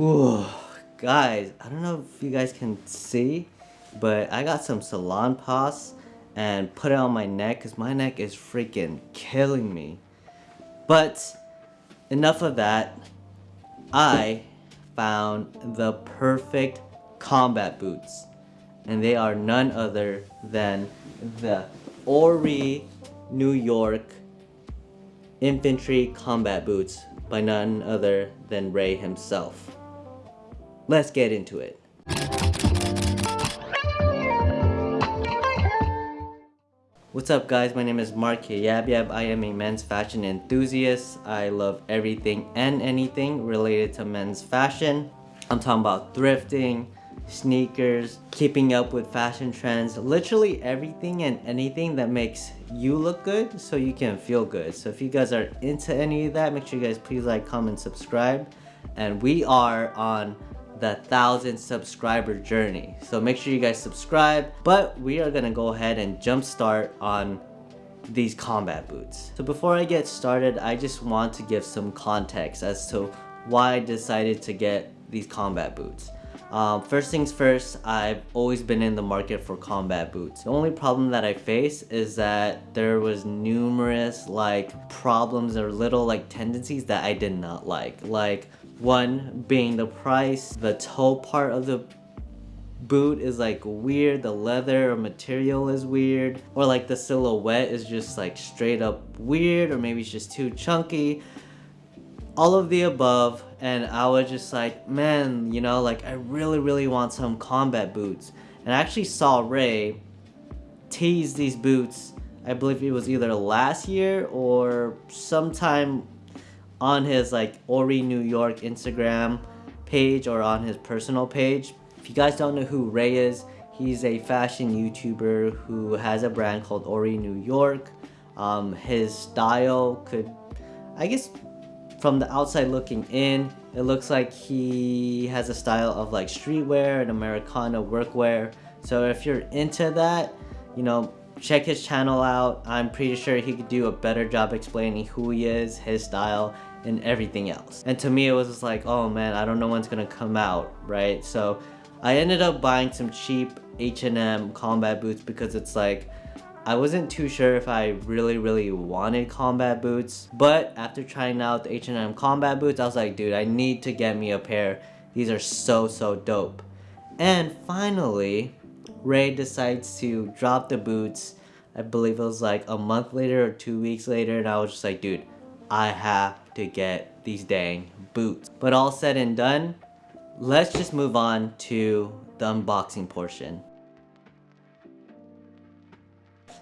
Ooh, guys, I don't know if you guys can see, but I got some Salonpas and put it on my neck because my neck is freaking killing me. But enough of that. I found the perfect combat boots. And they are none other than the Ori New York infantry combat boots by none other than Ray himself. Let's get into it. What's up guys, my name is Mark Yab Yab. I am a men's fashion enthusiast. I love everything and anything related to men's fashion. I'm talking about thrifting, sneakers, keeping up with fashion trends, literally everything and anything that makes you look good so you can feel good. So if you guys are into any of that, make sure you guys please like, comment, subscribe. And we are on the thousand subscriber journey. So make sure you guys subscribe. But we are gonna go ahead and jump start on these combat boots. So before I get started, I just want to give some context as to why I decided to get these combat boots. Um, first things first, I've always been in the market for combat boots. The only problem that I face is that there was numerous like problems or little like tendencies that I did not like. Like one being the price, the toe part of the boot is like weird, the leather or material is weird, or like the silhouette is just like straight up weird, or maybe it's just too chunky. All of the above and I was just like man you know like I really really want some combat boots. And I actually saw Ray tease these boots. I believe it was either last year or sometime on his like Ori New York Instagram page or on his personal page if you guys don't know who Ray is he's a fashion YouTuber who has a brand called Ori New York um, his style could I guess from the outside looking in, it looks like he has a style of like streetwear and Americana workwear. So if you're into that, you know, check his channel out. I'm pretty sure he could do a better job explaining who he is, his style, and everything else. And to me, it was just like, oh man, I don't know when's gonna come out, right? So I ended up buying some cheap H&M combat boots because it's like, I wasn't too sure if I really, really wanted combat boots. But after trying out the H&M combat boots, I was like, dude, I need to get me a pair. These are so, so dope. And finally, Ray decides to drop the boots. I believe it was like a month later or two weeks later. And I was just like, dude, I have to get these dang boots. But all said and done, let's just move on to the unboxing portion.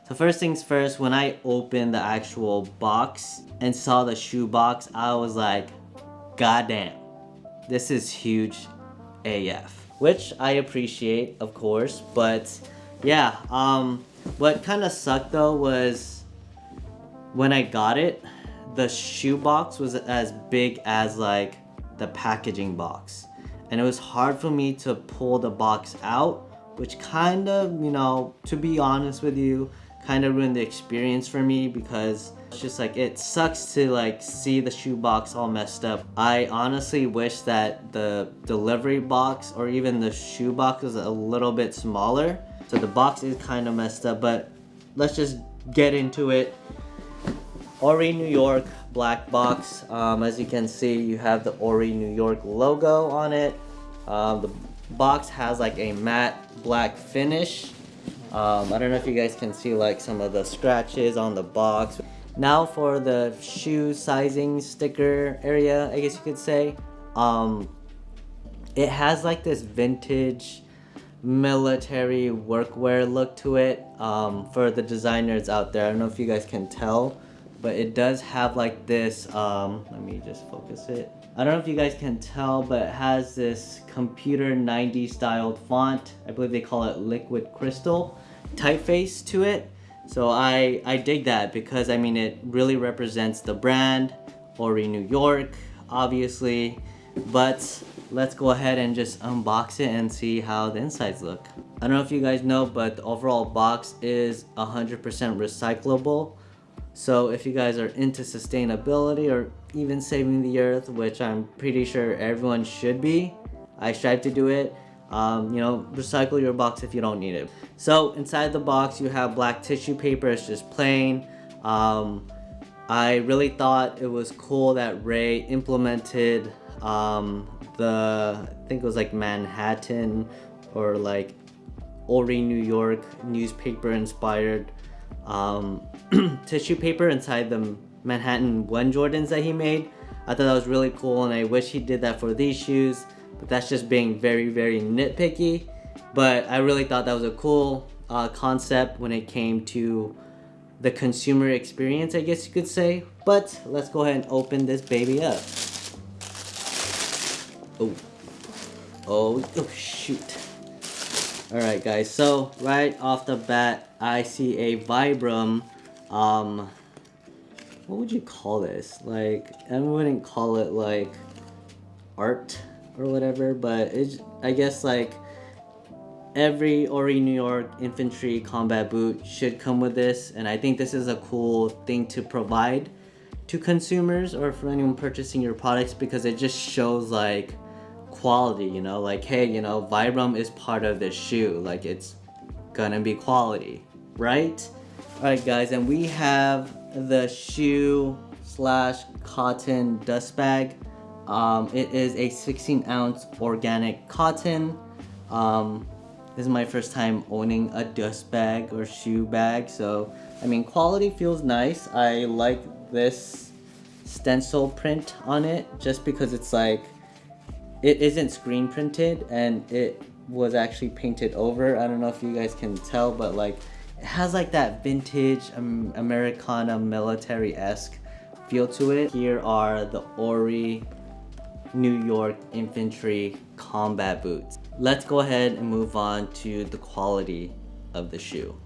So first things first, when I opened the actual box and saw the shoe box, I was like, goddamn, this is huge AF. Which I appreciate, of course, but yeah, um, what kind of sucked though was when I got it, the shoe box was as big as like the packaging box. And it was hard for me to pull the box out, which kind of, you know, to be honest with you, kind of ruined the experience for me because it's just like it sucks to like see the shoebox all messed up. I honestly wish that the delivery box or even the shoebox was a little bit smaller. So the box is kind of messed up, but let's just get into it. Ori New York black box. Um, as you can see, you have the Ori New York logo on it. Um, the box has like a matte black finish um, I don't know if you guys can see like some of the scratches on the box. Now for the shoe sizing sticker area, I guess you could say. Um, it has like this vintage military workwear look to it um, for the designers out there. I don't know if you guys can tell, but it does have like this, um, let me just focus it. I don't know if you guys can tell, but it has this computer 90 styled font. I believe they call it liquid crystal typeface to it. So I, I dig that because I mean it really represents the brand, Ori New York, obviously. But let's go ahead and just unbox it and see how the insides look. I don't know if you guys know, but the overall box is 100% recyclable. So if you guys are into sustainability or even saving the earth, which I'm pretty sure everyone should be, I strive to do it. Um, you know, recycle your box if you don't need it. So inside the box, you have black tissue paper. It's just plain. Um, I really thought it was cool that Ray implemented um, the, I think it was like Manhattan or like Ori, New York newspaper inspired um, tissue paper inside the Manhattan 1 Jordans that he made. I thought that was really cool and I wish he did that for these shoes, but that's just being very, very nitpicky. But I really thought that was a cool uh, concept when it came to the consumer experience, I guess you could say. But let's go ahead and open this baby up. Oh, oh, oh shoot. Alright guys, so right off the bat, I see a Vibram, um, what would you call this? Like, I wouldn't call it like art or whatever, but it's, I guess like every Ori New York infantry combat boot should come with this, and I think this is a cool thing to provide to consumers or for anyone purchasing your products because it just shows like quality, you know, like, hey, you know, Vibram is part of this shoe, like it's gonna be quality, right? Alright guys, and we have the shoe slash cotton dust bag. Um, it is a 16 ounce organic cotton. Um, this is my first time owning a dust bag or shoe bag, so I mean quality feels nice. I like this stencil print on it just because it's like it isn't screen printed and it was actually painted over. I don't know if you guys can tell, but like it has like that vintage um, Americana military-esque feel to it. Here are the Ori New York Infantry combat boots. Let's go ahead and move on to the quality of the shoe.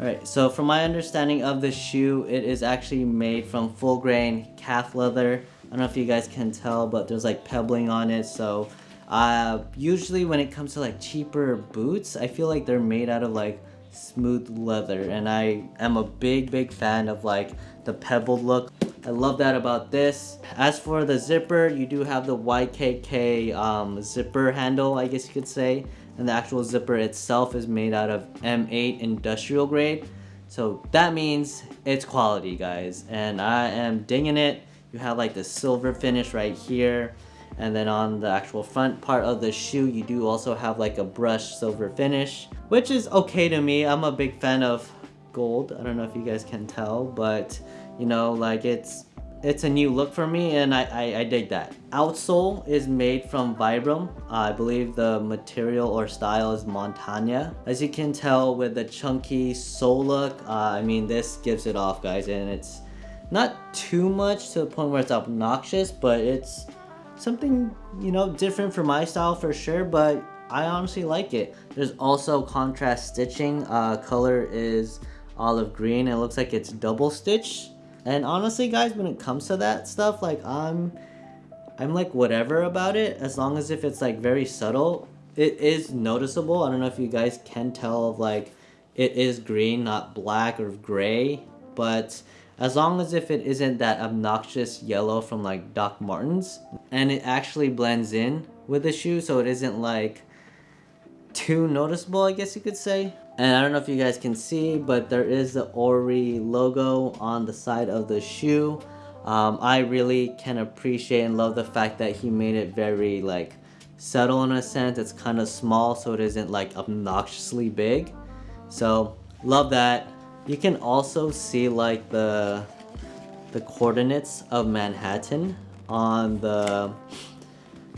Alright, so from my understanding of the shoe, it is actually made from full grain calf leather I don't know if you guys can tell, but there's like pebbling on it. So uh, usually when it comes to like cheaper boots, I feel like they're made out of like smooth leather. And I am a big, big fan of like the pebbled look. I love that about this. As for the zipper, you do have the YKK um, zipper handle, I guess you could say. And the actual zipper itself is made out of M8 industrial grade. So that means it's quality, guys. And I am dinging it. You have like the silver finish right here. And then on the actual front part of the shoe, you do also have like a brushed silver finish, which is okay to me. I'm a big fan of gold. I don't know if you guys can tell, but you know, like it's it's a new look for me and I, I, I dig that. Outsole is made from Vibram. I believe the material or style is Montana. As you can tell with the chunky sole look, uh, I mean this gives it off guys and it's not too much to the point where it's obnoxious, but it's something, you know, different for my style for sure, but I honestly like it. There's also contrast stitching. Uh, color is olive green. It looks like it's double stitched. And honestly, guys, when it comes to that stuff, like I'm, I'm like whatever about it. As long as if it's like very subtle, it is noticeable. I don't know if you guys can tell of like, it is green, not black or gray, but as long as if it isn't that obnoxious yellow from like Doc Martens and it actually blends in with the shoe so it isn't like too noticeable I guess you could say. And I don't know if you guys can see but there is the Ori logo on the side of the shoe. Um, I really can appreciate and love the fact that he made it very like subtle in a sense. It's kind of small so it isn't like obnoxiously big. So love that you can also see like the the coordinates of Manhattan on the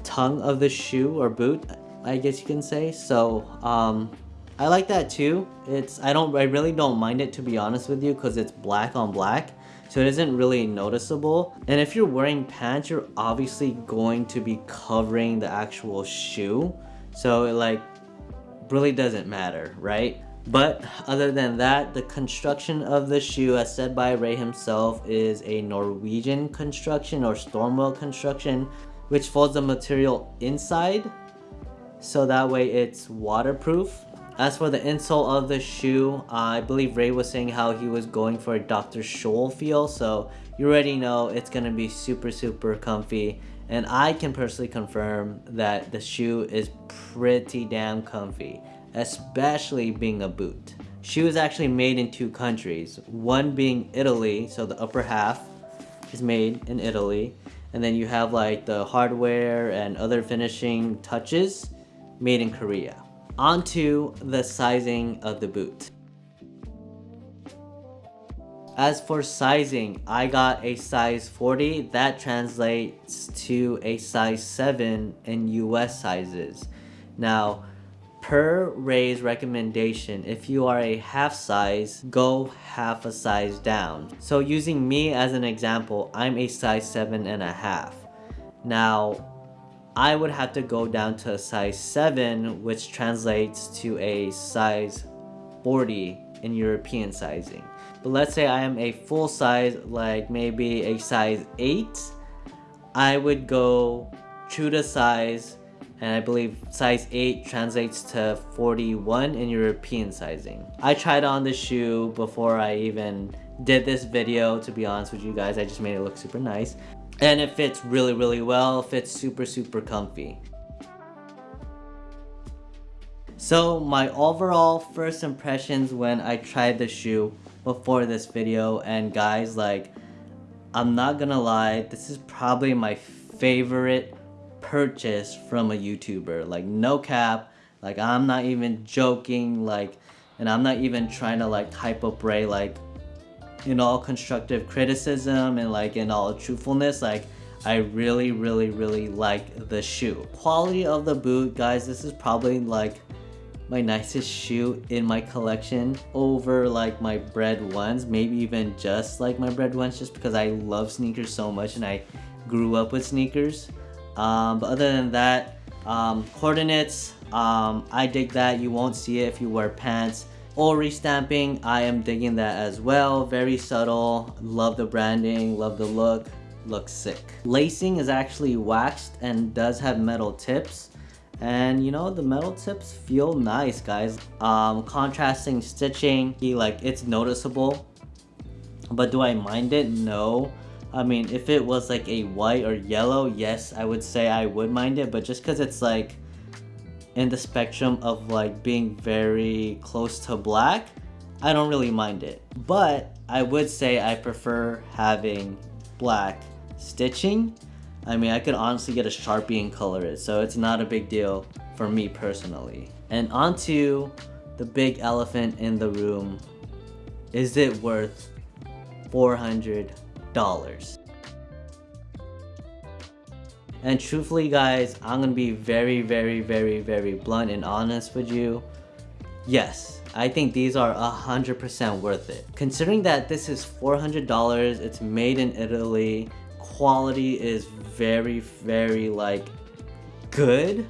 tongue of the shoe or boot, I guess you can say. So um, I like that too. It's I don't I really don't mind it to be honest with you because it's black on black. So it isn't really noticeable. And if you're wearing pants, you're obviously going to be covering the actual shoe. So it like really doesn't matter, right? But other than that, the construction of the shoe, as said by Ray himself, is a Norwegian construction or Stormwelt construction, which folds the material inside, so that way it's waterproof. As for the insole of the shoe, uh, I believe Ray was saying how he was going for a Dr. Scholl feel, so you already know it's gonna be super super comfy. And I can personally confirm that the shoe is pretty damn comfy, especially being a boot. Shoe is actually made in two countries, one being Italy, so the upper half is made in Italy, and then you have like the hardware and other finishing touches made in Korea. Onto the sizing of the boot. As for sizing, I got a size 40. That translates to a size 7 in US sizes. Now, per Ray's recommendation, if you are a half size, go half a size down. So using me as an example, I'm a size 7 and a half. Now, I would have to go down to a size 7 which translates to a size 40 in European sizing. But let's say I am a full size like maybe a size 8 I would go true to size and I believe size 8 translates to 41 in European sizing. I tried on the shoe before I even did this video to be honest with you guys. I just made it look super nice. And it fits really really well. Fits super super comfy. So my overall first impressions when I tried the shoe before this video and guys like I'm not gonna lie this is probably my favorite purchase from a YouTuber. Like no cap like I'm not even joking like and I'm not even trying to like hype up Ray like in all constructive criticism and like in all truthfulness like I really really really like the shoe. Quality of the boot guys this is probably like my nicest shoe in my collection over like my bread ones maybe even just like my bread ones just because I love sneakers so much and I grew up with sneakers um, but other than that um, coordinates um, I dig that you won't see it if you wear pants Ori restamping I am digging that as well. Very subtle. Love the branding, love the look. Looks sick. Lacing is actually waxed and does have metal tips. And you know, the metal tips feel nice, guys. Um, contrasting stitching, like it's noticeable. But do I mind it? No. I mean, if it was like a white or yellow, yes, I would say I would mind it. But just because it's like in the spectrum of like being very close to black, I don't really mind it. But I would say I prefer having black stitching. I mean, I could honestly get a Sharpie and color it, so it's not a big deal for me personally. And onto the big elephant in the room. Is it worth $400? And truthfully guys, I'm gonna be very, very, very, very blunt and honest with you. Yes, I think these are 100% worth it. Considering that this is $400, it's made in Italy, quality is very, very like good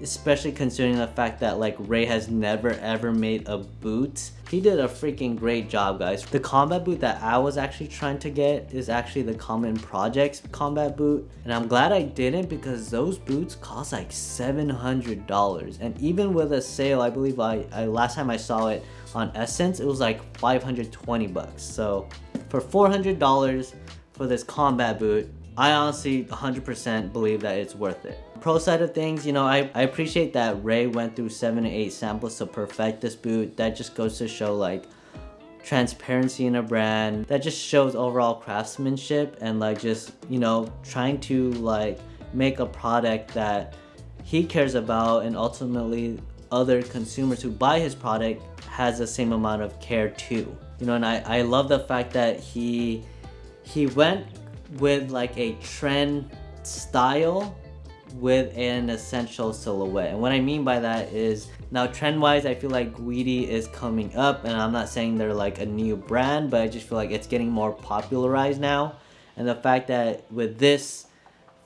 especially considering the fact that like Ray has never ever made a boot. He did a freaking great job guys. The combat boot that I was actually trying to get is actually the Common Projects combat boot and I'm glad I didn't because those boots cost like $700 and even with a sale I believe I, I last time I saw it on SSENSE it was like 520 bucks so for $400 for this combat boot I honestly 100% believe that it's worth it. Pro side of things, you know, I, I appreciate that Ray went through 7 to 8 samples to perfect this boot. That just goes to show like transparency in a brand. That just shows overall craftsmanship and like just, you know, trying to like make a product that he cares about and ultimately other consumers who buy his product has the same amount of care too. You know, and I, I love the fact that he he went with like a trend style with an essential silhouette. And what I mean by that is now trend wise I feel like Guidi is coming up and I'm not saying they're like a new brand but I just feel like it's getting more popularized now. And the fact that with this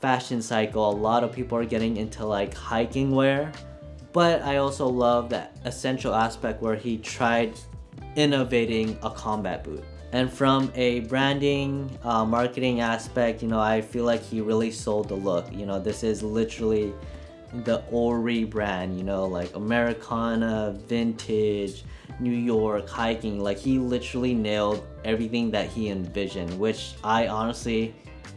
fashion cycle a lot of people are getting into like hiking wear but I also love that essential aspect where he tried innovating a combat boot. And from a branding, uh, marketing aspect, you know, I feel like he really sold the look. You know, this is literally the Ori brand, you know, like Americana, vintage, New York, hiking. Like he literally nailed everything that he envisioned, which I honestly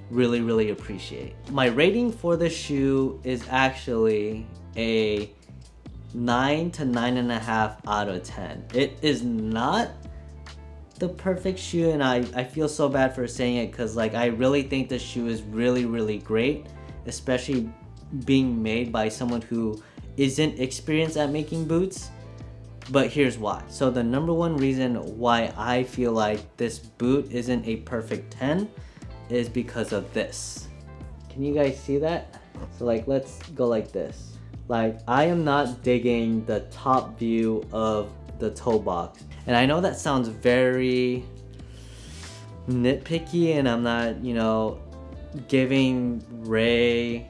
really, really appreciate. My rating for the shoe is actually a 9 to 9.5 out of 10. It is not the perfect shoe and I, I feel so bad for saying it because like I really think the shoe is really really great especially being made by someone who isn't experienced at making boots but here's why. So the number one reason why I feel like this boot isn't a perfect 10 is because of this. Can you guys see that? So like let's go like this. Like I am not digging the top view of the toe box and I know that sounds very nitpicky and I'm not, you know, giving Ray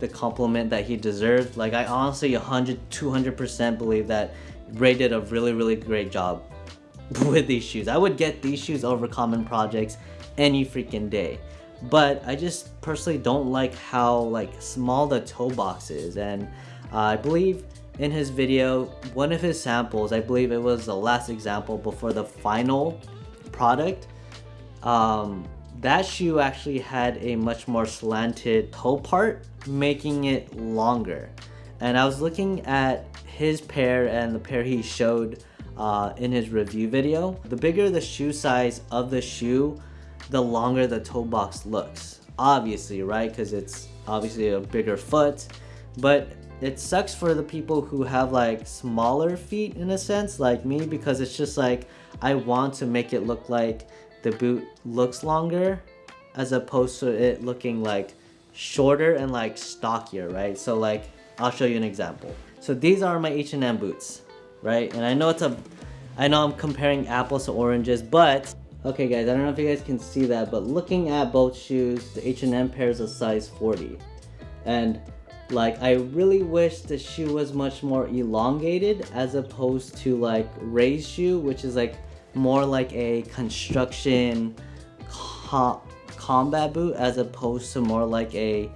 the compliment that he deserves. Like I honestly 100, 200% believe that Ray did a really, really great job with these shoes. I would get these shoes over common projects any freaking day. But I just personally don't like how like small the toe box is and uh, I believe in his video, one of his samples, I believe it was the last example before the final product, um, that shoe actually had a much more slanted toe part, making it longer. And I was looking at his pair and the pair he showed uh, in his review video. The bigger the shoe size of the shoe, the longer the toe box looks. Obviously, right? Because it's obviously a bigger foot. But it sucks for the people who have like smaller feet in a sense like me because it's just like I want to make it look like the boot looks longer as opposed to it looking like shorter and like stockier right? So like I'll show you an example. So these are my H&M boots right? And I know it's a I know I'm comparing apples to oranges but okay guys I don't know if you guys can see that but looking at both shoes the H&M pair is a size 40 and like, I really wish the shoe was much more elongated as opposed to like Ray's shoe, which is like more like a construction co combat boot as opposed to more like a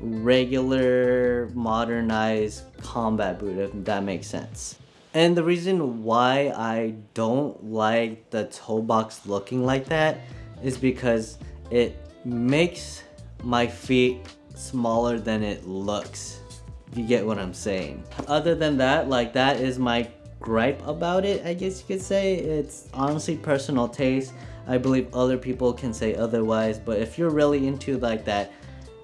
regular modernized combat boot, if that makes sense. And the reason why I don't like the toe box looking like that is because it makes my feet smaller than it looks. If you get what I'm saying. Other than that, like that is my gripe about it, I guess you could say. It's honestly personal taste. I believe other people can say otherwise, but if you're really into like that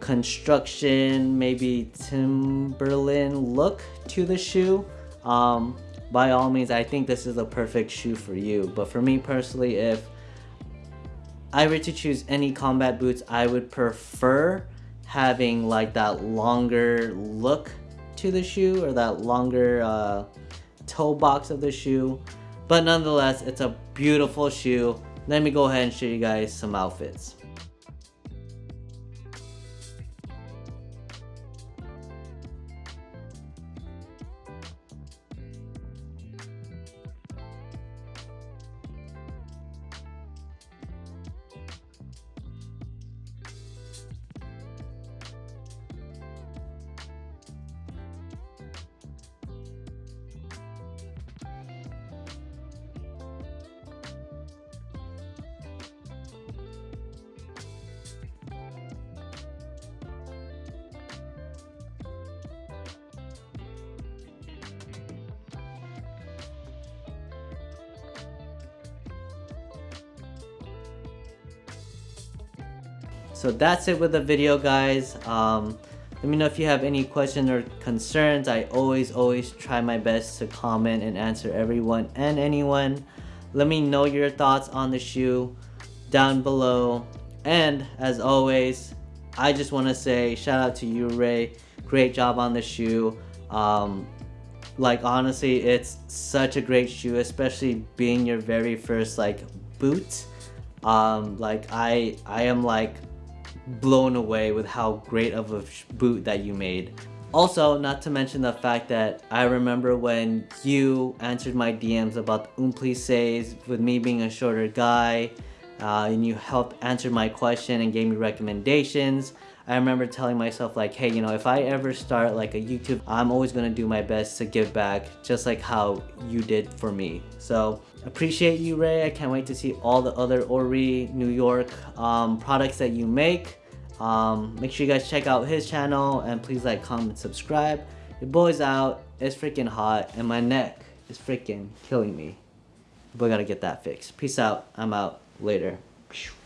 construction, maybe Timberland look to the shoe, um, by all means, I think this is a perfect shoe for you. But for me personally, if I were to choose any combat boots, I would prefer having like that longer look to the shoe or that longer uh, toe box of the shoe. But nonetheless, it's a beautiful shoe. Let me go ahead and show you guys some outfits. So that's it with the video guys. Um, let me know if you have any questions or concerns. I always, always try my best to comment and answer everyone and anyone. Let me know your thoughts on the shoe down below. And as always, I just want to say shout out to you, Ray. Great job on the shoe. Um, like honestly, it's such a great shoe, especially being your very first like boot. Um, like I, I am like blown away with how great of a boot that you made. Also, not to mention the fact that I remember when you answered my DMs about the Umplices with me being a shorter guy uh, and you helped answer my question and gave me recommendations. I remember telling myself like, hey, you know, if I ever start like a YouTube, I'm always gonna do my best to give back just like how you did for me. So appreciate you, Ray. I can't wait to see all the other Ori New York um, products that you make. Um, make sure you guys check out his channel and please like, comment, subscribe. Your boy's out. It's freaking hot and my neck is freaking killing me. Boy, gotta get that fixed. Peace out. I'm out. Later.